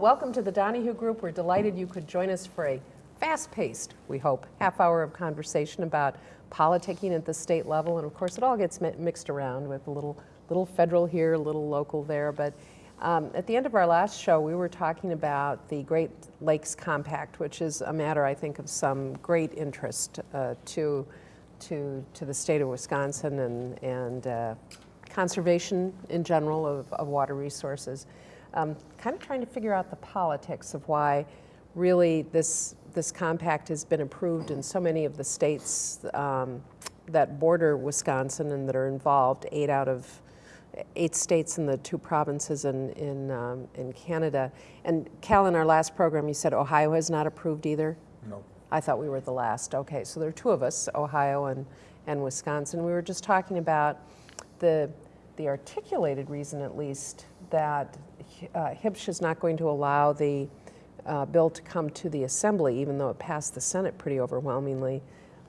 Welcome to the Donahue Group. We're delighted you could join us for a fast-paced, we hope, half hour of conversation about politicking at the state level. And of course, it all gets mi mixed around with a little, little federal here, a little local there. But um, at the end of our last show, we were talking about the Great Lakes Compact, which is a matter, I think, of some great interest uh, to, to, to the state of Wisconsin and, and uh, conservation in general of, of water resources um, kind of trying to figure out the politics of why really this, this compact has been approved in so many of the states um, that border Wisconsin and that are involved, eight out of eight states and the two provinces in, in, um, in Canada. And Cal, in our last program, you said Ohio has not approved either? No. I thought we were the last. Okay, so there are two of us, Ohio and, and Wisconsin. We were just talking about the, the articulated reason, at least, that uh, is not going to allow the uh, bill to come to the Assembly, even though it passed the Senate pretty overwhelmingly,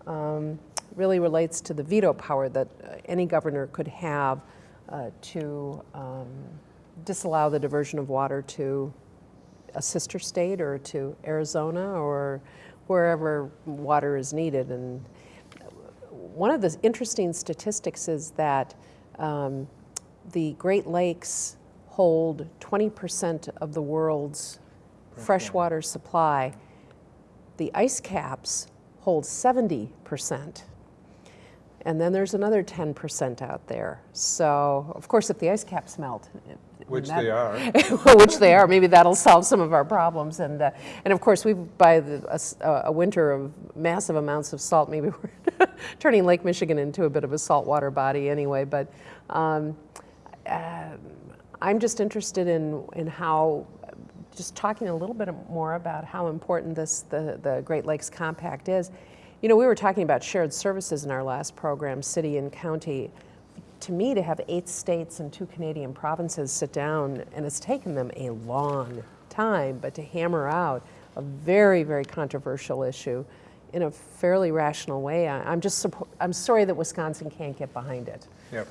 um, really relates to the veto power that uh, any governor could have uh, to um, disallow the diversion of water to a sister state or to Arizona or wherever water is needed. And one of the interesting statistics is that um, the Great Lakes hold 20% of the world's freshwater supply. The ice caps hold 70%. And then there's another 10% out there. So, of course, if the ice caps melt, which that, they are, which they are, maybe that'll solve some of our problems. And uh, and of course, we by the, a, a, winter of massive amounts of salt, maybe we're turning Lake Michigan into a bit of a saltwater body anyway. But um, uh, I'm just interested in, in how, just talking a little bit more about how important this, the, the Great Lakes Compact is. You know, we were talking about shared services in our last program, city and county. To me, to have eight states and two Canadian provinces sit down, and it's taken them a long time, but to hammer out a very, very controversial issue in a fairly rational way, I, am just, I'm sorry that Wisconsin can't get behind it. Yep.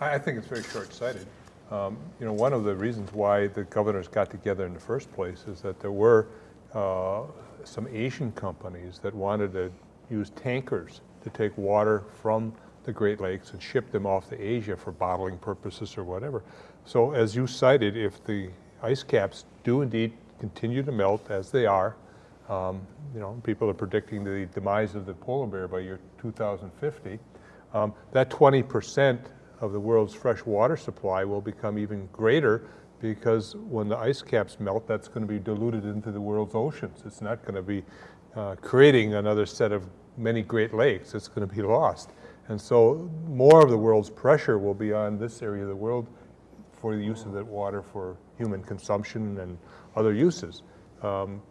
I think it's very short-sighted. Um, you know, one of the reasons why the governors got together in the first place is that there were uh, some Asian companies that wanted to use tankers to take water from the Great Lakes and ship them off to Asia for bottling purposes or whatever. So as you cited, if the ice caps do indeed continue to melt as they are, um, you know, people are predicting the demise of the polar bear by year 2050, um, that 20 percent of the world's fresh water supply will become even greater because when the ice caps melt, that's going to be diluted into the world's oceans. It's not going to be uh, creating another set of many Great Lakes. It's going to be lost. And so more of the world's pressure will be on this area of the world for the use of that water for human consumption and other uses. Um,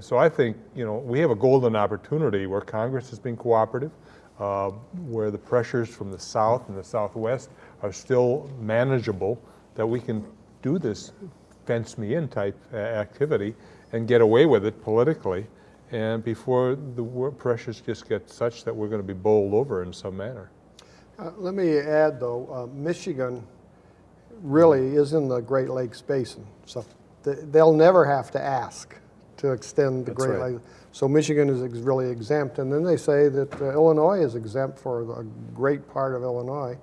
so I think, you know, we have a golden opportunity where Congress has been cooperative uh, where the pressures from the south and the southwest are still manageable, that we can do this fence me in type uh, activity and get away with it politically and before the pressures just get such that we're going to be bowled over in some manner. Uh, let me add though, uh, Michigan really is in the Great Lakes Basin, so th they'll never have to ask to extend the That's Great right. Lakes. So Michigan is ex really exempt, and then they say that uh, Illinois is exempt for a great part of Illinois.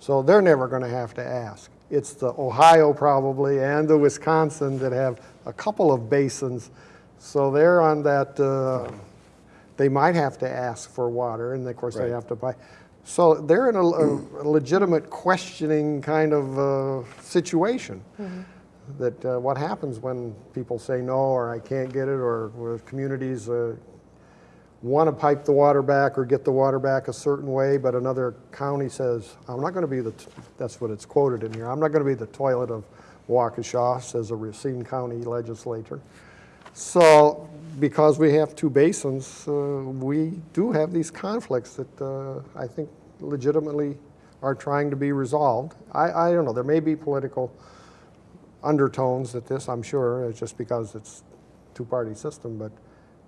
So they're never going to have to ask. It's the Ohio probably and the Wisconsin that have a couple of basins. So they're on that, uh, they might have to ask for water, and of course right. they have to buy. So they're in a, a legitimate questioning kind of uh, situation. Mm -hmm that uh, what happens when people say no or I can't get it or communities uh, want to pipe the water back or get the water back a certain way, but another county says, I'm not going to be the, that's what it's quoted in here, I'm not going to be the toilet of Waukesha, says a Racine County legislator. So because we have two basins, uh, we do have these conflicts that uh, I think legitimately are trying to be resolved. I, I don't know, there may be political undertones at this, I'm sure, it's just because it's two-party system, but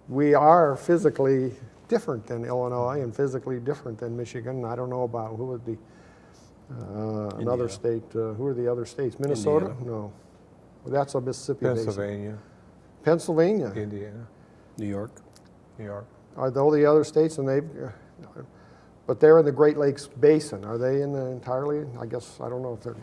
we are physically different than Illinois and physically different than Michigan. I don't know about who would be uh, another state. Uh, who are the other states? Minnesota? Indiana. No. That's a Mississippi basin. Pennsylvania, Pennsylvania. Indiana, New York. New York. Are those the other states and they, but they're in the Great Lakes Basin. Are they in the entirely, I guess, I don't know if they're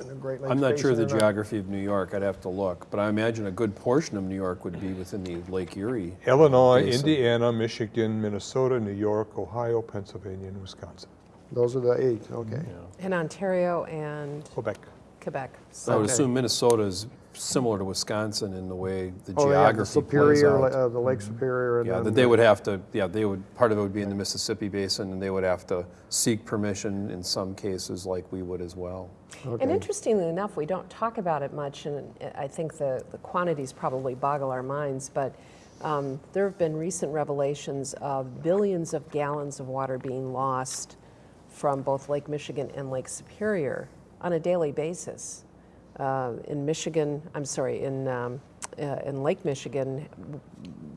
in the Great Lakes I'm not sure Basin the not. geography of New York, I'd have to look, but I imagine a good portion of New York would be within the Lake Erie. Illinois, Basin. Indiana, Michigan, Minnesota, New York, Ohio, Pennsylvania, and Wisconsin. Those are the eight, okay. In Ontario and Quebec. Quebec. I So would assume Minnesota is similar to Wisconsin in the way the Oh, they have the geography plays Superior, out. uh, the Lake Superior and Yeah, then that they would have to, yeah, they would, part of it would be in the Mississippi Basin, and they would have to seek permission in some cases like we would as well. And interestingly enough, we don't talk about it much, and I think the, the quantities probably boggle our minds, but um, there have been recent revelations of billions of gallons of water being lost from both Lake Michigan and Lake Superior on a daily basis. Uh, in Michigan, I'm sorry, in, um, uh, in Lake Michigan,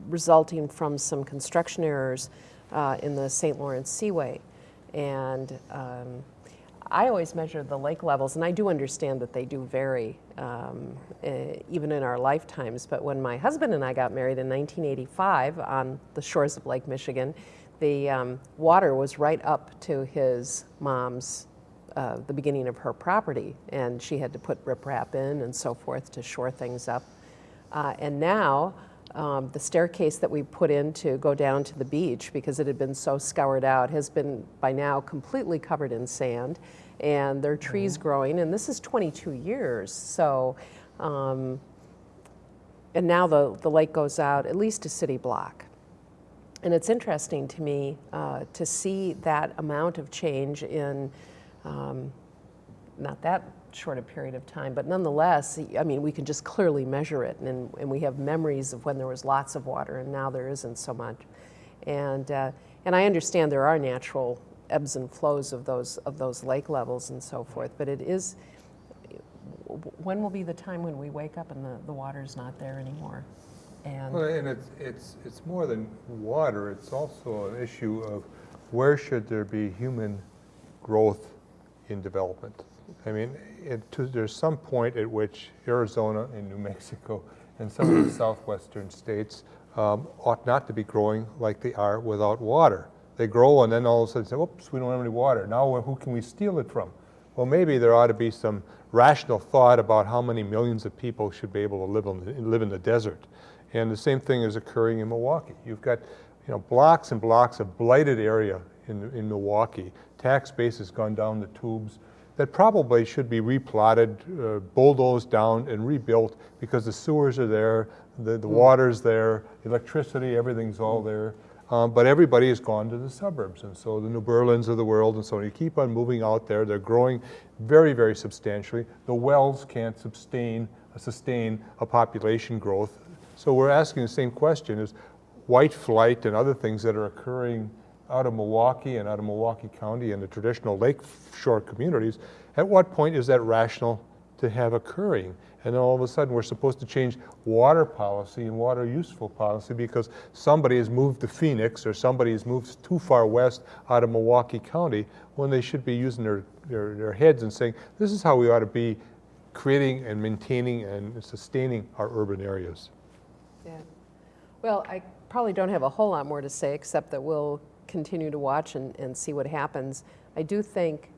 resulting from some construction errors uh, in the St. Lawrence Seaway. And um, I always measure the lake levels, and I do understand that they do vary, um, eh, even in our lifetimes. But when my husband and I got married in 1985 on the shores of Lake Michigan, the um, water was right up to his mom's, uh, the beginning of her property, and she had to put riprap in and so forth to shore things up. Uh, and now, um, the staircase that we put in to go down to the beach, because it had been so scoured out, has been by now completely covered in sand. And there are trees growing, and this is 22 years. So, um, and now the, the lake goes out at least a city block. And it's interesting to me uh, to see that amount of change in um, not that short a period of time, but nonetheless, I mean, we can just clearly measure it, and, and we have memories of when there was lots of water, and now there isn't so much. And, uh, and I understand there are natural ebbs and flows of those, of those lake levels and so forth, but it is, when will be the time when we wake up and the, the water's not there anymore? And Well, and it's, it's, it's more than water, it's also an issue of where should there be human growth in development? I mean, it, to, there's some point at which Arizona and New Mexico and some of the southwestern states um, ought not to be growing like they are without water. They grow and then all of a sudden say, oops, we don't have any water. Now who can we steal it from? Well, maybe there ought to be some rational thought about how many millions of people should be able to live, on the, live in the desert. And the same thing is occurring in Milwaukee. You've got you know, blocks and blocks of blighted area in, in Milwaukee. Tax base has gone down the tubes that probably should be replotted, uh, bulldozed down and rebuilt because the sewers are there, the, the water's there, electricity, everything's all there. Um, but everybody has gone to the suburbs, and so the New Berlins of the world and so on. You keep on moving out there. They're growing very, very substantially. The wells can't sustain, sustain a population growth. So we're asking the same question: Is white flight and other things that are occurring out of Milwaukee and out of Milwaukee County and the traditional lakeshore communities, at what point is that rational to have occurring? And then all of a sudden, we're supposed to change water policy and water useful policy because somebody has moved to Phoenix or somebody has moved too far west out of Milwaukee County when they should be using their, their, their heads and saying, this is how we ought to be creating and maintaining and sustaining our urban areas. Yeah. Well, I probably don't have a whole lot more to say, except that we'll continue to watch and, and see what happens. I do think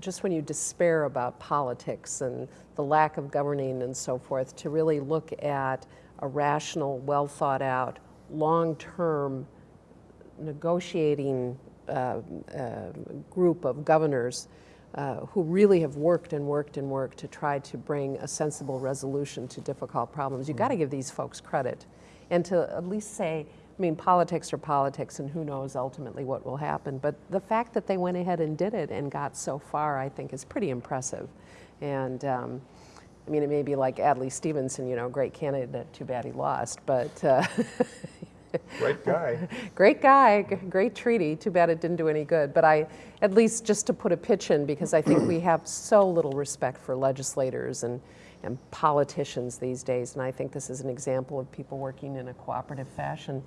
just when you despair about politics and the lack of governing and so forth, to really look at a rational, well thought out, long term negotiating uh, uh, group of governors uh, who really have worked and worked and worked to try to bring a sensible resolution to difficult problems. You've got to give these folks credit and to at least say, I mean, politics are politics, and who knows ultimately what will happen. But the fact that they went ahead and did it and got so far, I think, is pretty impressive. And um, I mean, it may be like Adlai Stevenson, you know, great candidate, too bad he lost, but. Uh, Great guy. great guy, great treaty. Too bad it didn't do any good. But I, at least just to put a pitch in, because I think we have so little respect for legislators and, and politicians these days. And I think this is an example of people working in a cooperative fashion.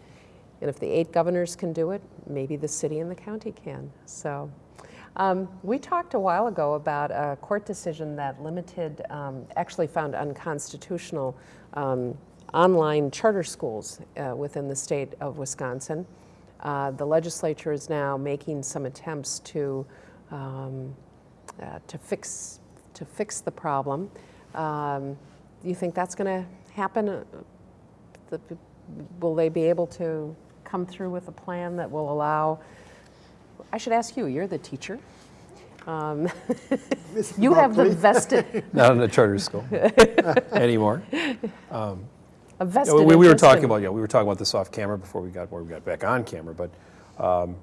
And if the eight governors can do it, maybe the city and the county can. So Um, we talked a while ago about a court decision that limited, um, actually found unconstitutional um, online charter schools uh, within the state of Wisconsin. Uh, the legislature is now making some attempts to um, uh, to fix to fix the problem. Um, do you think that's going to happen? Uh, the, will they be able to come through with a plan that will allow? I should ask you. You're the teacher. Um, you have the vested Not in a charter school anymore. a vested We, we were talking about, yeah, we were talking about this off camera before we got, where we got back on camera, but um,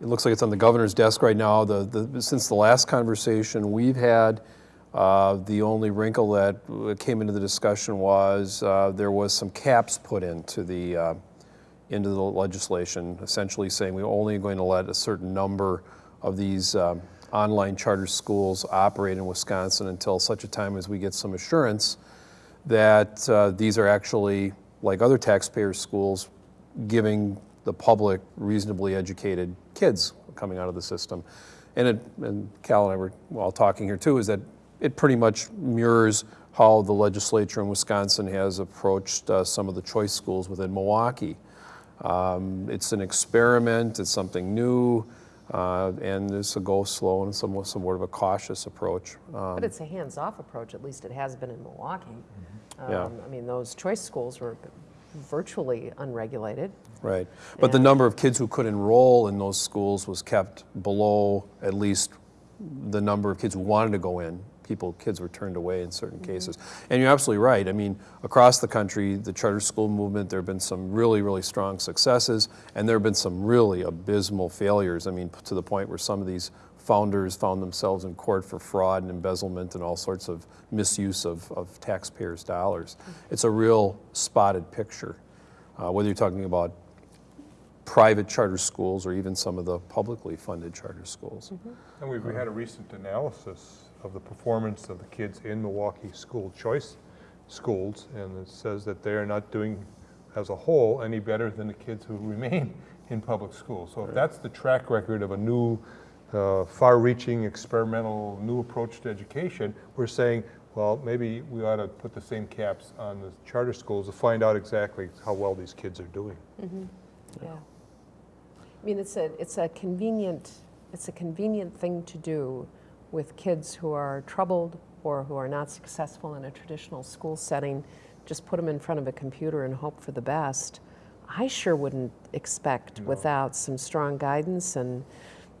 it looks like it's on the governor's desk right now. The, the, since the last conversation we've had, uh, the only wrinkle that uh, came into the discussion was uh, there was some caps put into the, uh, into the legislation, essentially saying we're only going to let a certain number of these um, online charter schools operate in Wisconsin until such a time as we get some assurance that uh, these are actually, like other taxpayer schools, giving the public reasonably educated kids coming out of the system. And, it, and Cal and I were while talking here too, is that it pretty much mirrors how the legislature in Wisconsin has approached uh, some of the choice schools within Milwaukee. Um, it's an experiment, it's something new, uh, and it's a go slow and somewhat, somewhat of a cautious approach. Um, But it's a hands-off approach. At least it has been in Milwaukee. Yeah. Um, I mean, those choice schools were virtually unregulated. Right. But the number of kids who could enroll in those schools was kept below at least the number of kids who wanted to go in. People, kids were turned away in certain mm-hmm. cases. And you're absolutely right. I mean, across the country, the charter school movement, there have been some really, really strong successes, and there have been some really abysmal failures. I mean, to the point where some of these founders found themselves in court for fraud and embezzlement and all sorts of misuse of, of taxpayers' dollars. Mm-hmm. It's a real spotted picture, uh, whether you're talking about private charter schools or even some of the publicly funded charter schools. Mm-hmm. And we've we had a recent analysis of the performance of the kids in Milwaukee school choice schools, and it says that they are not doing, as a whole, any better than the kids who remain in public schools. So if that's the track record of a new, uh, far-reaching, experimental, new approach to education, we're saying, well, maybe we ought to put the same caps on the charter schools to find out exactly how well these kids are doing. Yeah. I mean, it's a, it's a convenient, it's a convenient thing to do with kids who are troubled or who are not successful in a traditional school setting. Just put them in front of a computer and hope for the best. I sure wouldn't expect without some strong guidance and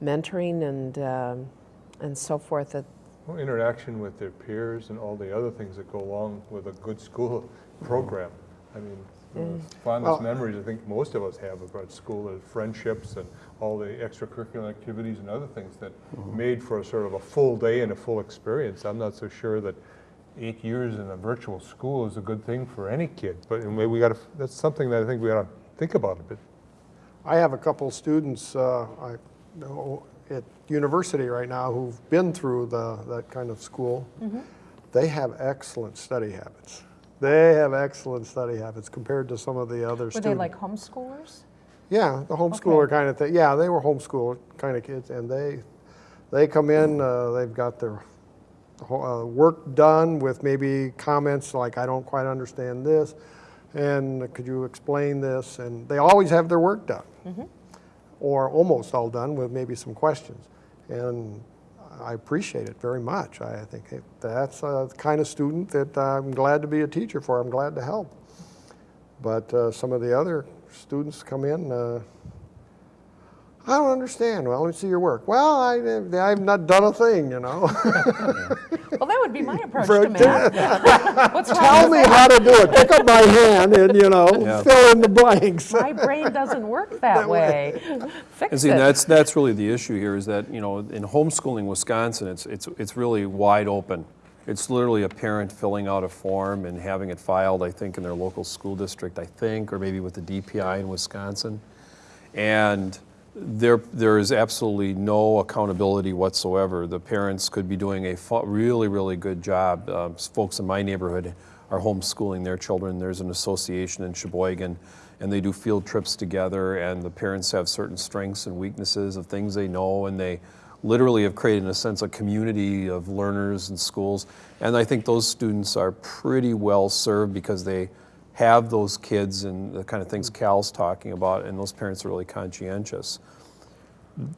mentoring and, um and so forth that Well, interaction with their peers and all the other things that go along with a good school program. I mean, the fondest Well- memories I think most of us have about school are friendships and all the extracurricular activities and other things that made for a sort of a full day and a full experience. I'm not so sure that eight years in a virtual school is a good thing for any kid, but maybe we got to, that's something that I think we ought to think about a bit. I have a couple of students uh, I know at university right now who've been through the, that kind of school. They have excellent study habits. They have excellent study habits compared to some of the other Were students. they like homeschoolers? Yeah, the homeschooler kind of thing. Yeah, they were homeschool kind of kids, and they they come in. Uh, they've got their uh, work done with maybe comments like, "I don't quite understand this," and "Could you explain this?" And they always have their work done, or almost all done with maybe some questions. And I appreciate it very much. I think that's a kind of student that I'm glad to be a teacher for. I'm glad to help. But uh, some of the other students come in, uh, I don't understand. Well, let me see your work. Well, I, I've not done a thing, you know. Well, that would be my approach to math. What's Tell with me how to do it. Pick up my hand and, you know, Yeah. fill in the blanks. My brain doesn't work that way. And Fix see, it. that's, that's really the issue here is that, you know, in homeschooling Wisconsin, it's, it's, it's really wide open. It's literally a parent filling out a form and having it filed, I think, in their local school district, I think, or maybe with the DPI in Wisconsin. And there, there is absolutely no accountability whatsoever. The parents could be doing a really, really good job. Um, folks in my neighborhood are homeschooling their children. There's an association in Sheboygan, and they do field trips together, and the parents have certain strengths and weaknesses of things they know, and they literally have created in a sense a community of learners and schools. And I think those students are pretty well served because they have those kids and the kind of things Cal's talking about, and those parents are really conscientious.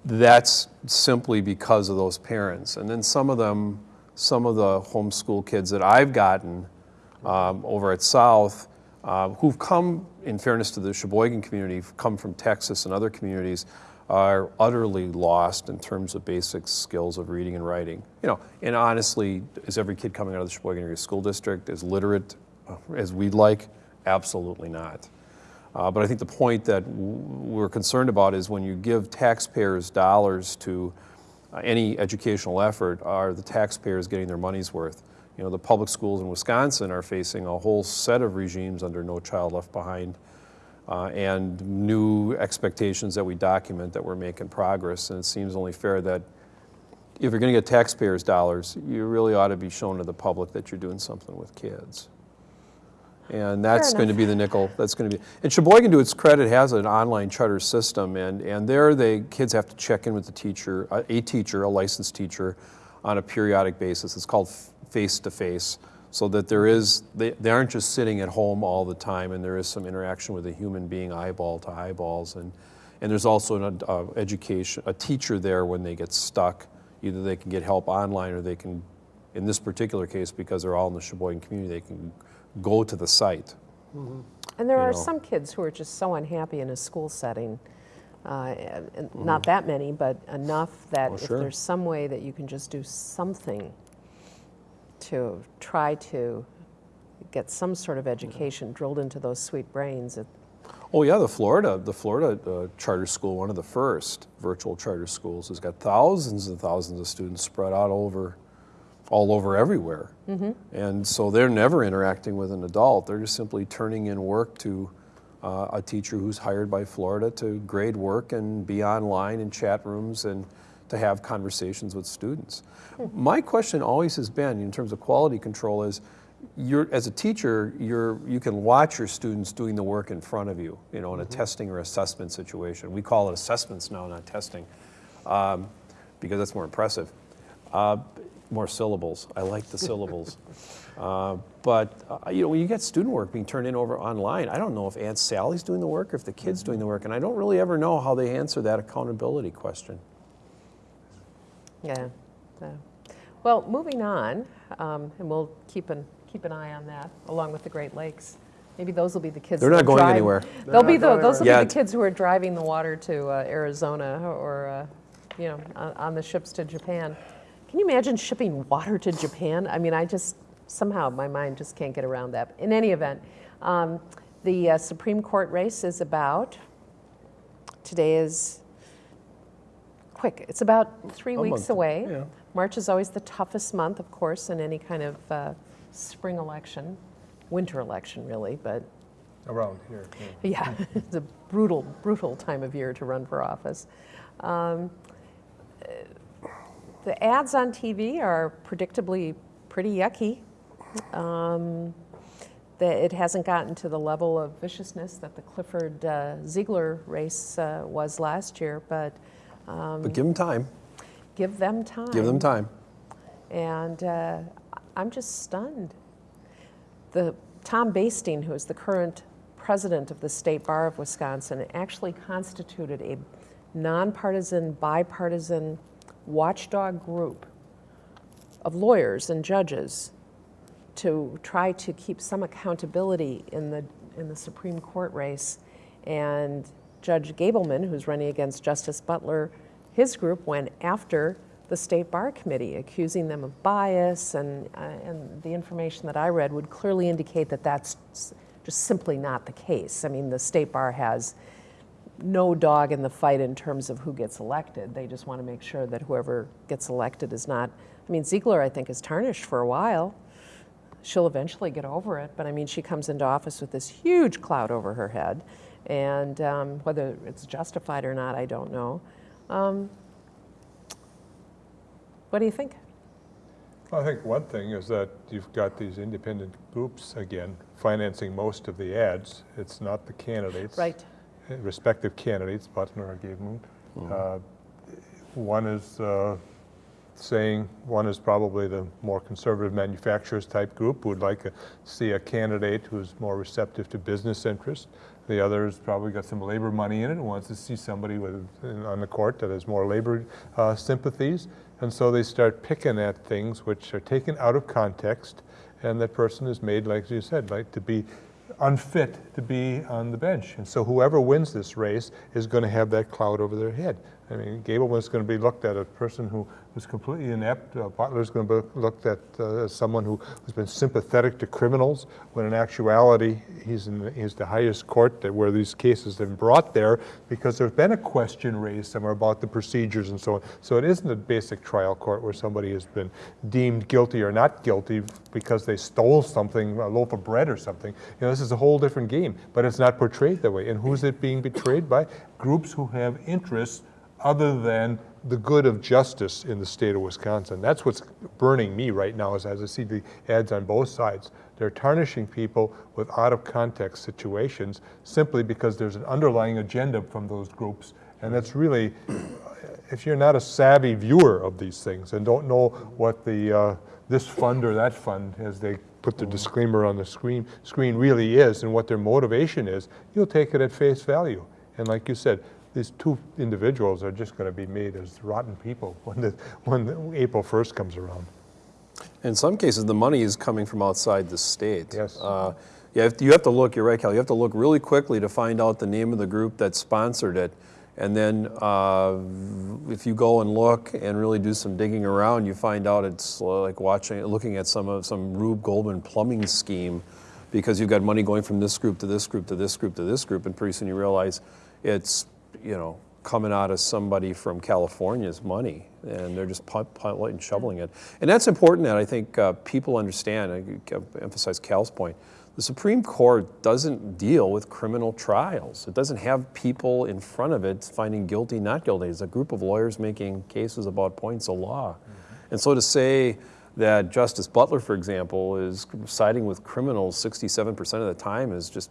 That's simply because of those parents. And then some of them, some of the homeschool kids that I've gotten um, over at South, uh, who've come, in fairness to the Sheboygan community, come from Texas and other communities, are utterly lost in terms of basic skills of reading and writing. You know, and honestly, is every kid coming out of the Sheboygan area school district as literate as we'd like? Absolutely not. Uh, but I think the point that we're concerned about is when you give taxpayers dollars to uh, any educational effort, are the taxpayers getting their money's worth? You know, the public schools in Wisconsin are facing a whole set of regimes under No Child Left Behind uh, and new expectations that we document that we're making progress. And it seems only fair that if you're going to get taxpayers' dollars, you really ought to be showing to the public that you're doing something with kids. And that's going to be the nickel. That's going to be. And Sheboygan, to its credit, has an online charter system, and and there the kids have to check in with the teacher, a, a teacher, a licensed teacher, on a periodic basis. It's called face to face, so that there is they, they aren't just sitting at home all the time, and there is some interaction with a human being, eyeball to eyeballs, and and there's also an uh, education a teacher there when they get stuck. Either they can get help online, or they can, in this particular case, because they're all in the Sheboygan community, they can go to the site. And there you are know. some kids who are just so unhappy in a school setting. Uh, and and Mm-hmm. Not that many, but enough that Oh, if sure. there's some way that you can just do something to try to get some sort of education drilled into those sweet brains, Oh yeah, the Florida, the Florida uh, charter school, one of the first virtual charter schools, has got thousands and thousands of students spread out over, all over everywhere. And so they're never interacting with an adult. They're just simply turning in work to uh, a teacher who's hired by Florida to grade work and be online in chat rooms and to have conversations with students. My question always has been, in terms of quality control, is you're, as a teacher, you're, you can watch your students doing the work in front of you, you know, in a testing or assessment situation. We call it assessments now, not testing, um, because that's more impressive. Uh, more syllables. I like the syllables. Uh, but uh, you know, when you get student work being turned in over online, I don't know if Aunt Sally's doing the work or if the kid's doing the work, and I don't really ever know how they answer that accountability question. Yeah. so. Well, moving on, um, and we'll keep an, keep an eye on that, along with the Great Lakes. Maybe those will be the kids. They're not going drive- anywhere. They'll be, the- those will be the kids who are driving the water to uh, Arizona or, uh, you know, on, on the ships to Japan. Can you imagine shipping water to Japan? I mean, I just, somehow my mind just can't get around that. In any event, um, the uh, Supreme Court race is about, today is quick. It's about three A weeks month, away. yeah. March is always the toughest month, of course, in any kind of uh, spring election, winter election, really, but Around here, yeah. yeah, it's a brutal, brutal time of year to run for office. Um, uh, the ads on TV are predictably pretty yucky. Um, that it hasn't gotten to the level of viciousness that the Clifford uh, Ziegler race uh, was last year, but But give them time. give them time. Give them time. And uh, I'm just stunned. The Tom Basting, who is the current president of the State Bar of Wisconsin, actually constituted a nonpartisan, bipartisan watchdog group of lawyers and judges to try to keep some accountability in the in the Supreme Court race. And Judge Gableman, who's running against Justice Butler, his group went after the State Bar Committee, accusing them of bias, and uh, and the information that I read would clearly indicate that that's just simply not the case. I mean, the State Bar has no dog in the fight in terms of who gets elected. They just want to make sure that whoever gets elected is not. I mean, Ziegler, I think, is tarnished for a while. She'll eventually get over it, but I mean, she comes into office with this huge cloud over her head, and um, whether it's justified or not, I don't know. Um, what do you think? I think one thing is that you've got these independent groups, again, financing most of the ads. It's not the candidates. Right. Respective candidates, Butler or Gableman. Uh, One is uh, saying, one is probably the more conservative manufacturers type group who would like to see a candidate who's more receptive to business interests. The other has probably got some labor money in it and wants to see somebody with, on the court that has more labor uh, sympathies. And so they start picking at things which are taken out of context and that person is made, like you said, like to be unfit to be on the bench. And so whoever wins this race is going to have that cloud over their head. I mean, Gableman's going to be looked at as a person who was completely inept. Uh, Butler's going to be looked at uh, as someone who has been sympathetic to criminals, when in actuality, he's in the, he's the highest court that where these cases have been brought there because there's been a question raised somewhere about the procedures and so on. So it isn't a basic trial court where somebody has been deemed guilty or not guilty because they stole something, a loaf of bread or something. You know, this is a whole different game, but it's not portrayed that way. And who's it being betrayed by? Groups who have interests other than the good of justice in the state of Wisconsin. That's what's burning me right now is as I see the ads on both sides. They're tarnishing people with out of context situations simply because there's an underlying agenda from those groups. And that's really, if you're not a savvy viewer of these things and don't know what the, uh, this fund or that fund, as they put the disclaimer on the screen, screen really is and what their motivation is, you'll take it at face value. And like you said, these two individuals are just going to be made as rotten people when, the, when the April 1st comes around. In some cases, the money is coming from outside the state. Yes. Uh, yeah, if- you have to look, you're right, Cal, you have to look really quickly to find out the name of the group that sponsored it. And then uh, if you go and look and really do some digging around, you find out it's like watching, looking at some of some Rube Goldman plumbing scheme because you've got money going from this group to this group to this group to this group, and pretty soon you realize it's, you know, coming out of somebody from California's money, and they're just pu- and shoveling it. And that's important that I think uh, people understand. I emphasize Cal's point. The Supreme Court doesn't deal with criminal trials. It doesn't have people in front of it finding guilty, not guilty. It's a group of lawyers making cases about points of law. And so to say that Justice Butler, for example, is siding with criminals 67% of the time is just,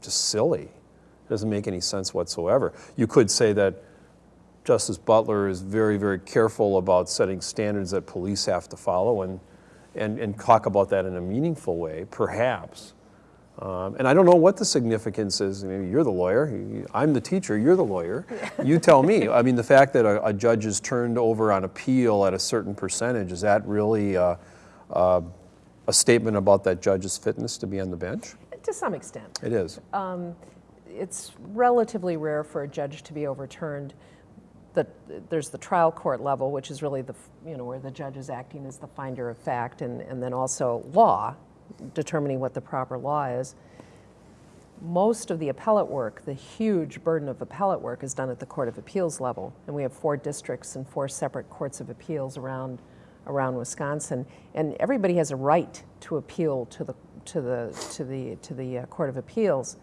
just silly. It doesn't make any sense whatsoever. You could say that Justice Butler is very, very careful about setting standards that police have to follow and, and, and talk about that in a meaningful way, perhaps. Um, and I don't know what the significance is. Mean, you're the lawyer. I'm the teacher. You're the lawyer. You tell me. I mean, the fact that a, a judge is turned over on appeal at a certain percentage, is that really uh, uh, a statement about that judge's fitness to be on the bench? To some extent. It is. It's relatively rare for a judge to be overturned. The, there's the trial court level, which is really the, you know, where the judge is acting as the finder of fact, and, and then also law, determining what the proper law is. Most of the appellate work, the huge burden of appellate work, is done at the Court of Appeals level, and we have four districts and four separate courts of appeals around, around Wisconsin, and everybody has a right to appeal to the, to the, to the, to the uh, Court of Appeals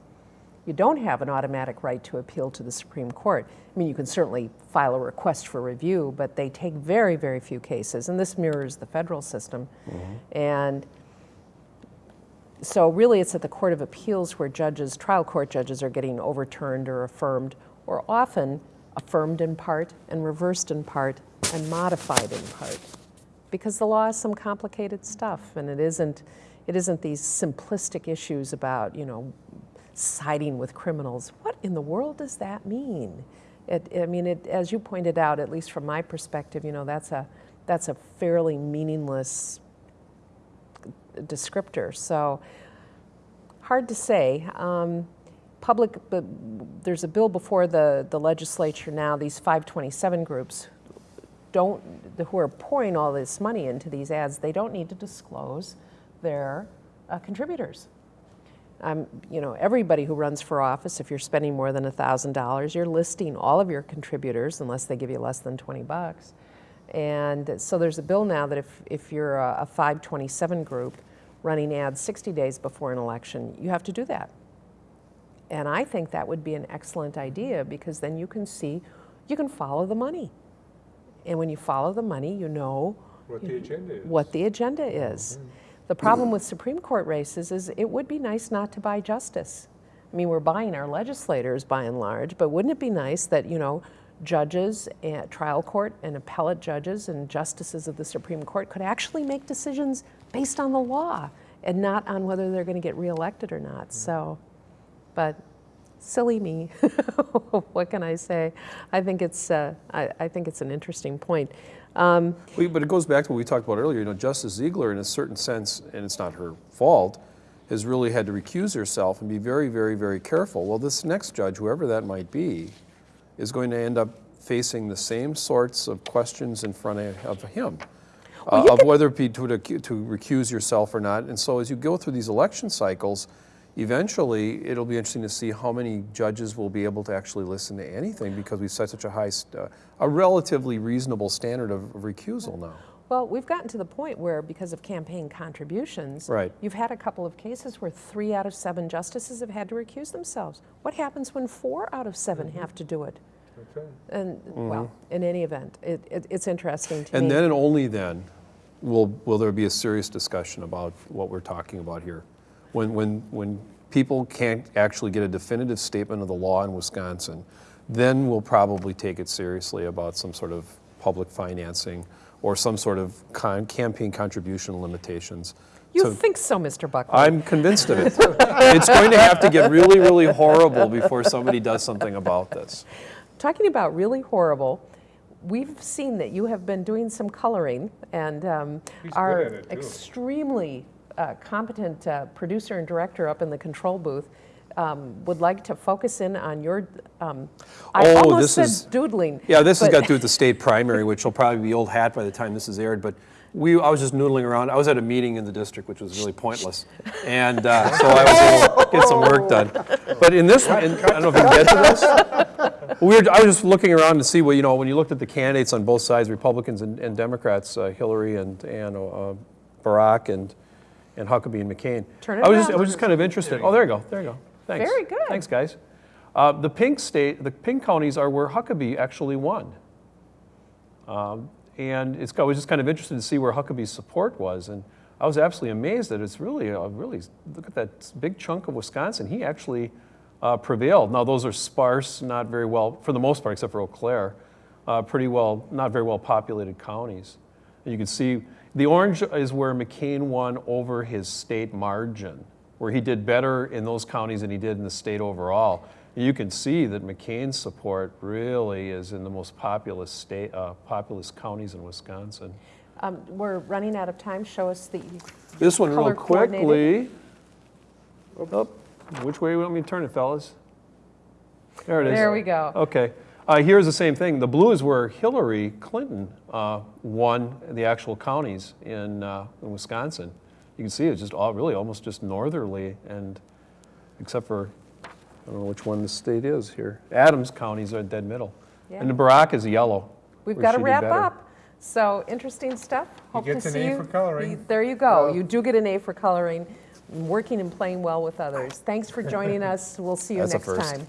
you don't have an automatic right to appeal to the Supreme Court. I mean, you can certainly file a request for review, but they take very, very few cases, and this mirrors the federal system. Mm-hmm. And so, really, it's at the Court of Appeals where judges, trial court judges, are getting overturned or affirmed, or often affirmed in part and reversed in part and modified in part because the law is some complicated stuff and it isn't it isn't these simplistic issues about you know siding with criminals. What in the world does that mean? It, i mean it, as you pointed out at least from my perspective you know that's a that's a fairly meaningless descriptor. So hard to say. Um, public there's a bill before the, the legislature now these 527 groups don't who are pouring all this money into these ads they don't need to disclose their uh, contributors um, you know everybody who runs for office if you're spending more than $1000 you're listing all of your contributors unless they give you less than 20 bucks and so there's a bill now that if, if you're a, a 527 group running ads 60 days before an election you have to do that and I think that would be an excellent idea because then you can see, you can follow the money. And when you follow the money, you know What the agenda is. what the agenda is. The problem with Supreme Court races is it would be nice not to buy justice. I mean, we're buying our legislators by and large, but wouldn't it be nice that, you know, judges, and trial court and appellate judges and justices of the Supreme Court could actually make decisions based on the law and not on whether they're going to get reelected or not. So, but silly me. what can I say? I think it's uh, I, I think it's an interesting point. Um, We- But it goes back to what we talked about earlier, you know, Justice Ziegler, in a certain sense, and it's not her fault, has really had to recuse herself and be very, very, very careful. Well, this next judge, whoever that might be, is going to end up facing the same sorts of questions in front of, of him. uh, of whether it be to to recuse yourself or not. And so as you go through these election cycles, eventually it'll be interesting to see how many judges will be able to actually listen to anything because we've set such a high, st- uh, a relatively reasonable standard of of recusal now. Well, we've gotten to the point where, because of campaign contributions, Right. you've had a couple of cases where three out of seven justices have had to recuse themselves. What happens when four out of 7 Mm-hmm. have to do it? That's right. And well, in any event, it, it, it's interesting to And me. then and only then will, will there be a serious discussion about what we're talking about here. When, when, when people can't actually get a definitive statement of the law in Wisconsin, then we'll probably take it seriously about some sort of public financing or some sort of con- campaign contribution limitations. you to- think so, Mr. Buckley? I'm convinced of it. It's going to have to get really, really horrible before somebody does something about this. Talking about really horrible, we've seen that you have been doing some coloring, and um, He's good our at it, too. extremely uh, competent uh, producer and director up in the control booth um, would like to focus in on your. Um, I Oh, almost this said is- doodling. Yeah, this has got to do with the state primary, which will probably be old hat by the time this is aired. But we, I was just noodling around. I was at a meeting in the district, which was really pointless, and uh, so I was able to get some work done. But in this, in, I don't know if you can get to this. We were, I was just looking around to see what you know when you looked at the candidates on both sides, Republicans and, and Democrats, uh, Hillary and and uh, Barack and and Huckabee and McCain. Turn it I was just, I was just kind of interested. Oh, there you go. There you go. Thanks. Very good. Thanks, guys. Uh, the pink state, the pink counties are where Huckabee actually won. Um, and it's, I was just kind of interested to see where Huckabee's support was. And I was absolutely amazed that it's really, a really, look at that big chunk of Wisconsin. He actually uh, prevailed. Now, those are sparse, not very well, for the most part, except for Eau Claire, uh, pretty well, not very well populated counties. And you can see the orange is where McCain won over his state margin, where he did better in those counties than he did in the state overall. You can see that McCain's support really is in the most populous state, uh, populous counties in Wisconsin. Um, we're running out of time. Show us the. This one, real quickly. Oh, which way do you want me to turn it, fellas? There it is. There we go. Okay. Uh, here's the same thing. The blue is where Hillary Clinton uh, won the actual counties in, uh, in Wisconsin. You can see it's just all, really almost just northerly, and except for I don't know which one the state is here. Adams counties are dead middle, and the Barack is yellow. We've got to wrap up. So interesting stuff. Hope gets to an see A you. for coloring. There you go. You do get an A for coloring, working and playing well with others. Thanks for joining us. We'll see you next time.